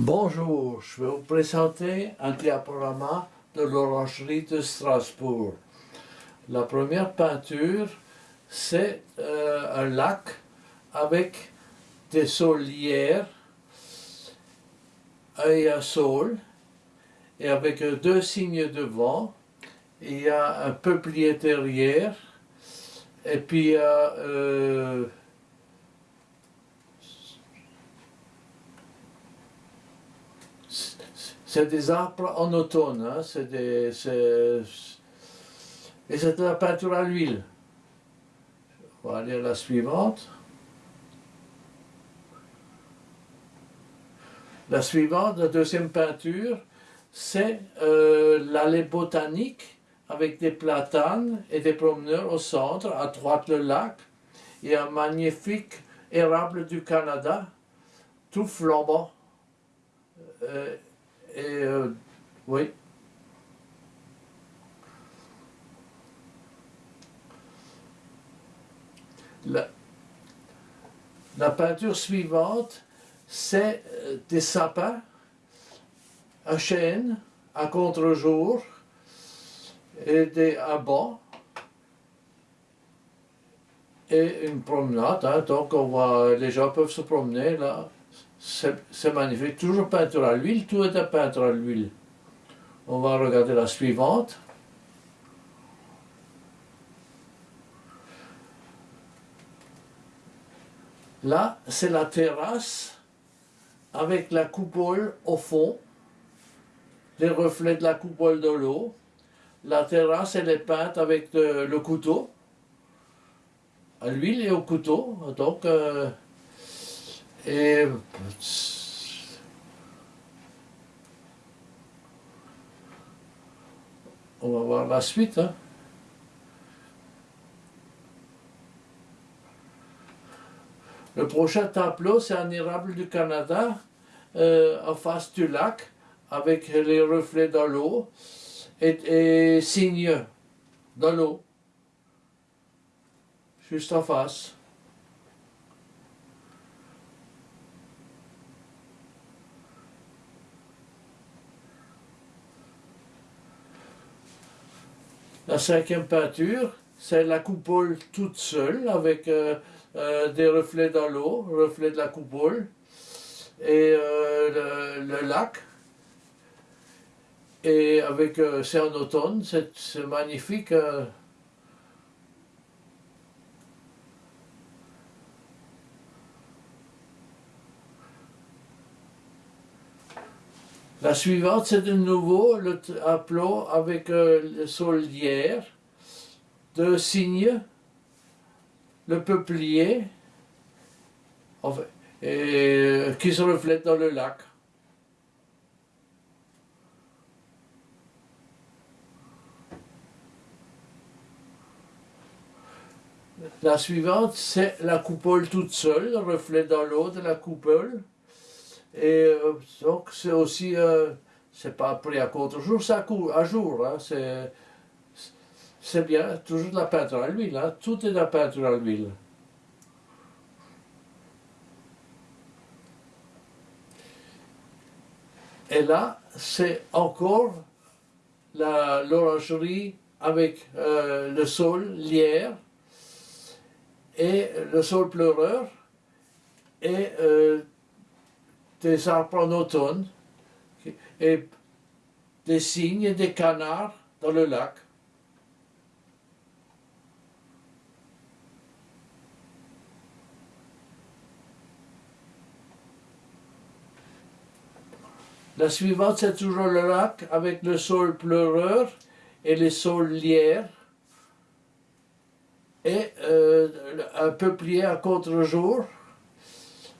Bonjour, je vais vous présenter un diaporama de l'orangerie de Strasbourg. La première peinture, c'est euh, un lac avec des saulières et un saule, et avec deux signes de vent, il y a un peuplier derrière, et puis il y a c'est des arbres en automne, hein, c'est des, et c'est de la peinture à l'huile. On va aller à la suivante. La suivante, la deuxième peinture, c'est euh, l'allée botanique avec des platanes et des promeneurs au centre, à droite le lac, et un magnifique érable du Canada, tout flambant. Euh, et euh, oui. La, la peinture suivante, c'est euh, des sapins à chêne, à contre-jour, et des bancs et une promenade. Hein, donc on voit, les gens peuvent se promener là. C'est magnifique. Toujours peinture à l'huile, tout est à peinture à l'huile. On va regarder la suivante. Là, c'est la terrasse avec la coupole au fond, les reflets de la coupole de l'eau. La terrasse, elle est peinte avec le couteau, à l'huile et au couteau. Donc, euh, et on va voir la suite. Hein. Le prochain tableau, c'est un érable du Canada euh, en face du lac avec les reflets dans l'eau et, et signes dans l'eau, juste en face. La cinquième peinture, c'est la coupole toute seule avec euh, euh, des reflets dans l'eau, reflets de la coupole, et euh, le, lac. Et avec, c'est en automne, c'est magnifique. La suivante, c'est de nouveau le tableau avec euh, le solière, deux signes, le peuplier, et, qui se reflète dans le lac. La suivante, c'est la coupole toute seule, le reflet dans l'eau de la coupole. Et euh, donc c'est aussi, euh, c'est pas pris à contre-jour, c'est à, jour, hein, c'est bien, toujours de la peinture à l'huile, hein, tout est de la peinture à l'huile. Et là, c'est encore l'orangerie avec euh, le sol lierre et le sol pleureur et des arbres en automne et des cygnes et des canards dans le lac. La suivante, c'est toujours le lac avec le sol pleureur et les sols lierres et euh, un peuplier à contre-jour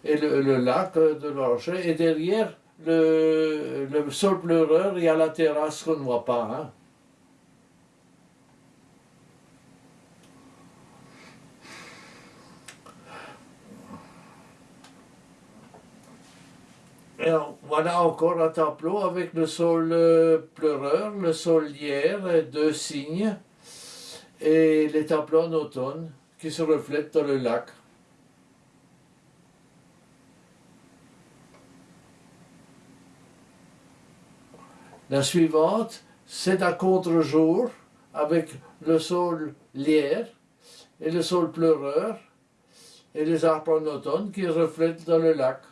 et le, lac de l'Orge, et derrière le, sol pleureur, il y a la terrasse qu'on ne voit pas. Hein. Et voilà encore un tableau avec le sol euh, pleureur, le sol lierre, deux signes, et les tableaux en automne qui se reflètent dans le lac. La suivante, c'est à contre-jour avec le sol lierre et le sol pleureur et les arbres en automne qui reflètent dans le lac.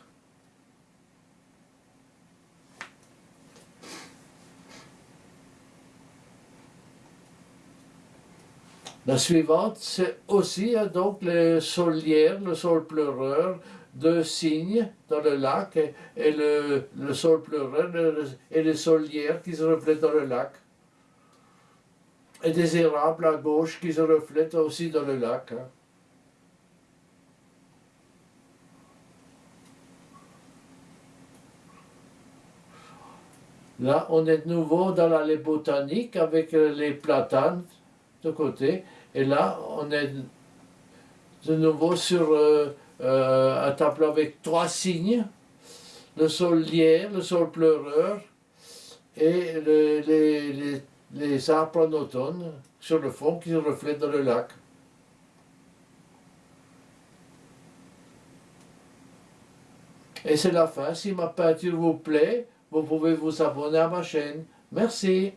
La suivante, c'est aussi euh, donc le sol lierre, le sol pleureur, deux cygnes dans le lac et, le, sol pleureur et le sol lierre qui se reflètent dans le lac. Et des érables à gauche qui se reflètent aussi dans le lac. Hein. Là, on est de nouveau dans l'allée botanique avec les platanes de côté. Et là, on est de nouveau sur euh, euh, un tableau avec trois signes. Le sol lierre, le sol pleureur et les, arbres en automne sur le fond qui reflètent dans le lac. Et c'est la fin. Si ma peinture vous plaît, vous pouvez vous abonner à ma chaîne. Merci.